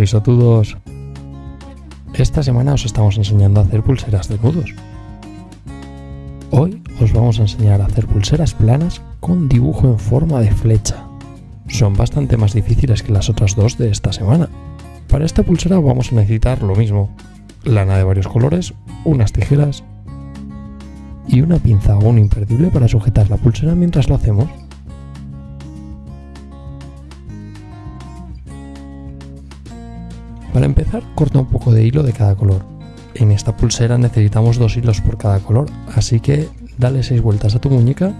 Risotudos. Esta semana os estamos enseñando a hacer pulseras de nudos. Hoy os vamos a enseñar a hacer pulseras planas con dibujo en forma de flecha. Son bastante más difíciles que las otras dos de esta semana. Para esta pulsera vamos a necesitar lo mismo. Lana de varios colores, unas tijeras y una pinza o un imperdible para sujetar la pulsera mientras lo hacemos. Para empezar, corta un poco de hilo de cada color. En esta pulsera necesitamos dos hilos por cada color, así que dale 6 vueltas a tu muñeca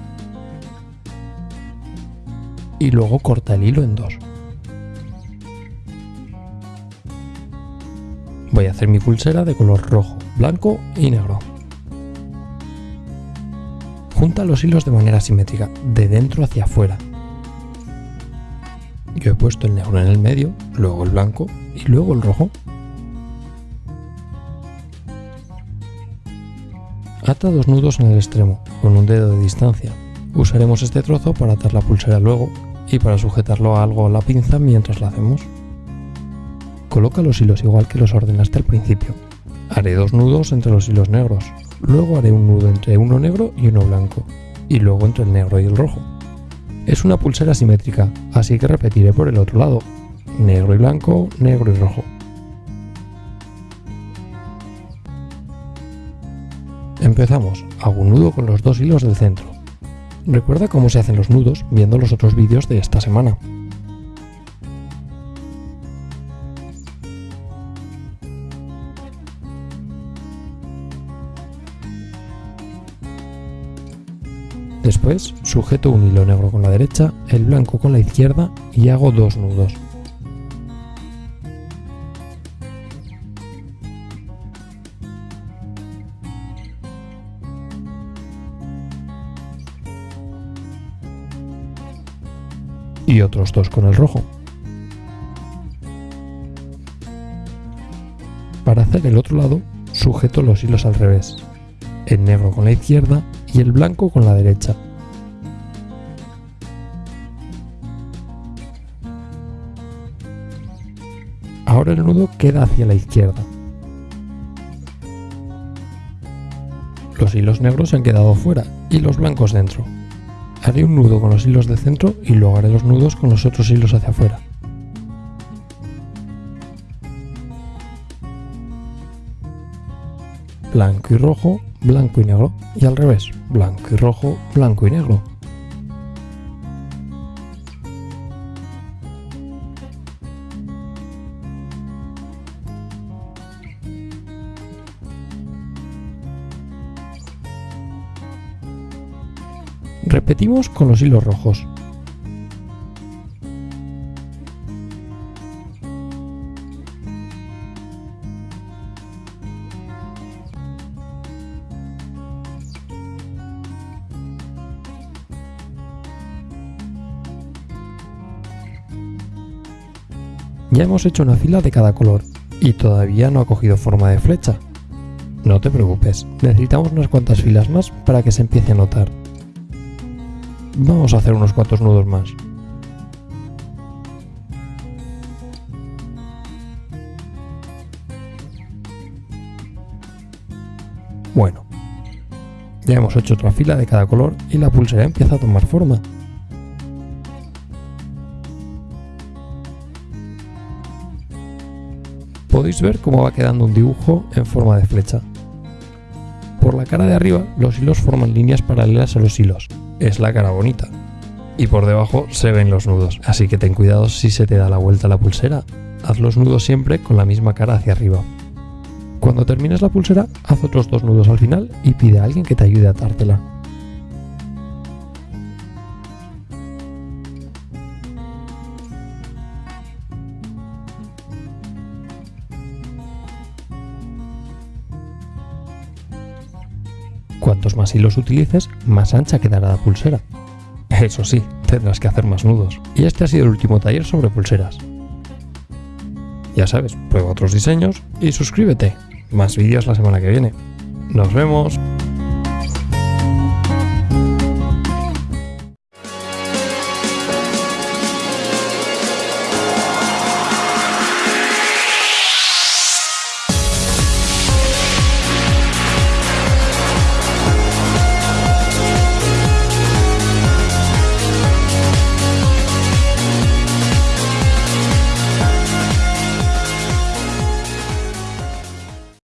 y luego corta el hilo en dos. Voy a hacer mi pulsera de color rojo, blanco y negro. Junta los hilos de manera simétrica, de dentro hacia afuera. Yo he puesto el negro en el medio, luego el blanco y luego el rojo. Ata dos nudos en el extremo, con un dedo de distancia. Usaremos este trozo para atar la pulsera luego y para sujetarlo a algo a la pinza mientras la hacemos. Coloca los hilos igual que los ordenaste al principio. Haré dos nudos entre los hilos negros, luego haré un nudo entre uno negro y uno blanco, y luego entre el negro y el rojo. Es una pulsera simétrica, así que repetiré por el otro lado, negro y blanco, negro y rojo. Empezamos, hago un nudo con los dos hilos del centro. Recuerda cómo se hacen los nudos viendo los otros vídeos de esta semana. Después sujeto un hilo negro con la derecha, el blanco con la izquierda y hago dos nudos. Y otros dos con el rojo. Para hacer el otro lado, sujeto los hilos al revés, el negro con la izquierda y el blanco con la derecha. Ahora el nudo queda hacia la izquierda. Los hilos negros han quedado fuera y los blancos dentro. Haré un nudo con los hilos del centro y luego haré los nudos con los otros hilos hacia afuera. Blanco y rojo, blanco y negro. Y al revés, blanco y rojo, blanco y negro. Repetimos con los hilos rojos. Ya hemos hecho una fila de cada color y todavía no ha cogido forma de flecha. No te preocupes, necesitamos unas cuantas filas más para que se empiece a notar. Vamos a hacer unos cuantos nudos más. Bueno, ya hemos hecho otra fila de cada color y la pulsera empieza a tomar forma. Podéis ver cómo va quedando un dibujo en forma de flecha. Por la cara de arriba los hilos forman líneas paralelas a los hilos, es la cara bonita. Y por debajo se ven los nudos, así que ten cuidado si se te da la vuelta la pulsera. Haz los nudos siempre con la misma cara hacia arriba. Cuando termines la pulsera, haz otros dos nudos al final y pide a alguien que te ayude a atártela. Cuantos más hilos utilices, más ancha quedará la pulsera. Eso sí, tendrás que hacer más nudos. Y este ha sido el último taller sobre pulseras. Ya sabes, prueba otros diseños y suscríbete. Más vídeos la semana que viene. ¡Nos vemos!